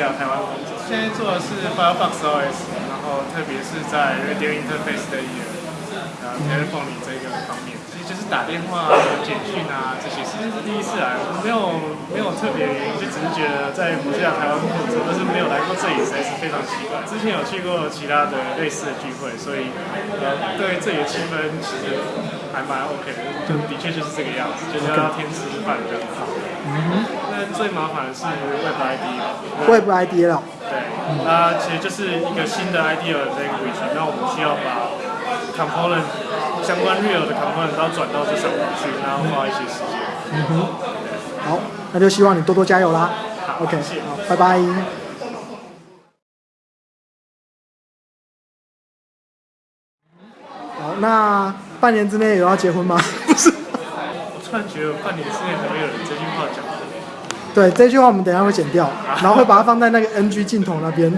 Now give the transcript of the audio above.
在台湾工作。现在做的是 Firefox OS，然后特别是在 Radio Interface 的一然后，Telephone 里这个方面，其实就是打电话、啊、简讯啊这些，其实是第一次来，我没有没有特别原因，就只是觉得在不像台湾工作，但是没有来过这里，实在是非常奇怪。之前有去过其他的类似的聚会，所以，对这里的气氛其实还蛮 OK 的，就的确就是这个样子，就是要天吃饭就很好。嗯哼。最麻烦的是 Web ID，Web ID 了。对，那其实就是一个新的 IDEA language，那我们需要把 component 相关 real 的 component 都转到这上面去，然后花一些时间。嗯哼，好，那就希望你多多加油啦。好 OK，谢谢好，拜拜。好，那半年之内有要结婚吗？不是。我突然觉得半年之内还会有人这句话讲的。对，这句话我们等一下会剪掉，然后会把它放在那个 NG 镜头那边。